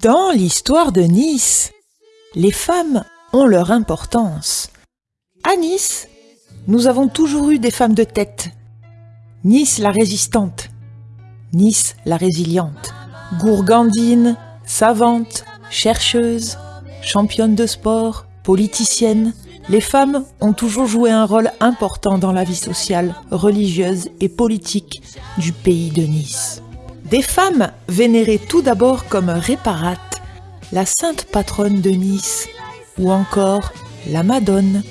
Dans l'histoire de Nice, les femmes ont leur importance. À Nice, nous avons toujours eu des femmes de tête. Nice la résistante, Nice la résiliente, gourgandine, savante, chercheuse, championne de sport, politicienne, les femmes ont toujours joué un rôle important dans la vie sociale, religieuse et politique du pays de Nice. Des femmes vénérées tout d'abord comme Réparate, la sainte patronne de Nice, ou encore la Madone,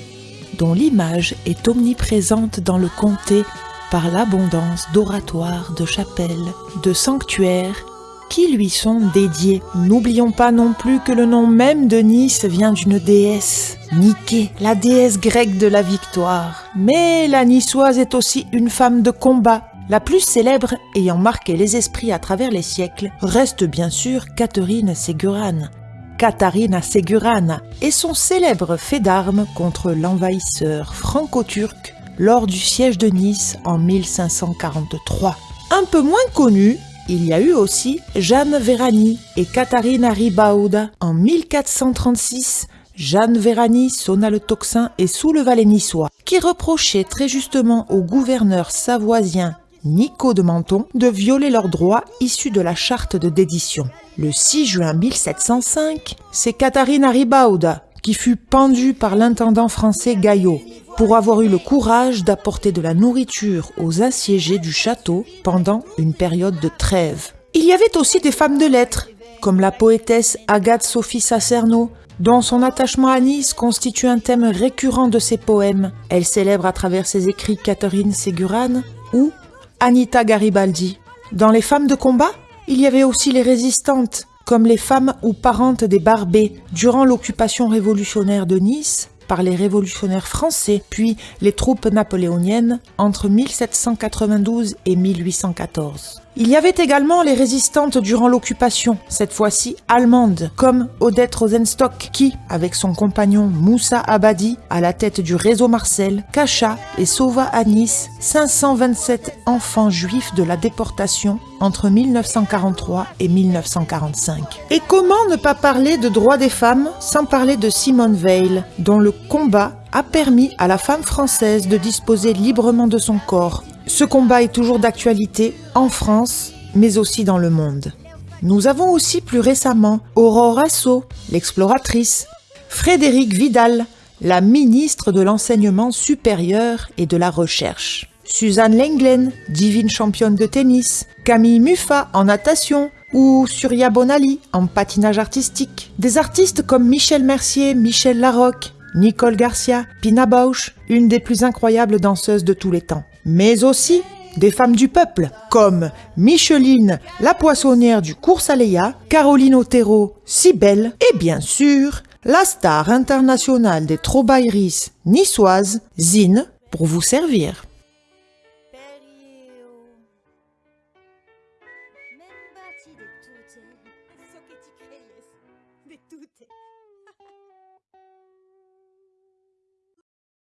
dont l'image est omniprésente dans le comté par l'abondance d'oratoires, de chapelles, de sanctuaires qui lui sont dédiés. N'oublions pas non plus que le nom même de Nice vient d'une déesse, Nike, la déesse grecque de la victoire. Mais la niçoise est aussi une femme de combat. La plus célèbre ayant marqué les esprits à travers les siècles reste bien sûr Catherine Ségurane. Katharina Ségurane et son célèbre fait d'armes contre l'envahisseur franco-turc lors du siège de Nice en 1543. Un peu moins connu, il y a eu aussi Jeanne Vérani et Katharina Ribauda. En 1436, Jeanne Vérani sonna le tocsin et souleva les Niçois, qui reprochaient très justement au gouverneur savoisien Nico de Menton de violer leurs droits issus de la charte de dédition. Le 6 juin 1705, c'est Katharina Ribauda qui fut pendue par l'intendant français Gaillot pour avoir eu le courage d'apporter de la nourriture aux assiégés du château pendant une période de trêve. Il y avait aussi des femmes de lettres, comme la poétesse Agathe Sophie Sacerno, dont son attachement à Nice constitue un thème récurrent de ses poèmes. Elle célèbre à travers ses écrits Catherine Ségurane ou Anita Garibaldi. Dans les femmes de combat, il y avait aussi les résistantes, comme les femmes ou parentes des Barbés. Durant l'occupation révolutionnaire de Nice, par les révolutionnaires français, puis les troupes napoléoniennes entre 1792 et 1814. Il y avait également les résistantes durant l'occupation, cette fois-ci allemandes, comme Odette Rosenstock, qui, avec son compagnon Moussa Abadi, à la tête du réseau Marcel, cacha et sauva à Nice 527 enfants juifs de la déportation entre 1943 et 1945. Et comment ne pas parler de droits des femmes sans parler de Simone Veil, dont le combat a permis à la femme française de disposer librement de son corps. Ce combat est toujours d'actualité en France, mais aussi dans le monde. Nous avons aussi plus récemment Aurore Asso, l'exploratrice, Frédéric Vidal, la ministre de l'enseignement supérieur et de la recherche, Suzanne Lenglen, divine championne de tennis, Camille Muffat en natation, ou Surya Bonali en patinage artistique. Des artistes comme Michel Mercier, Michel Larocque, Nicole Garcia, Pina Bausch, une des plus incroyables danseuses de tous les temps. Mais aussi des femmes du peuple, comme Micheline, la poissonnière du cours Aléa, Caroline Otero, Cybelle, et bien sûr, la star internationale des Trobaïris niçoises, Zine, pour vous servir.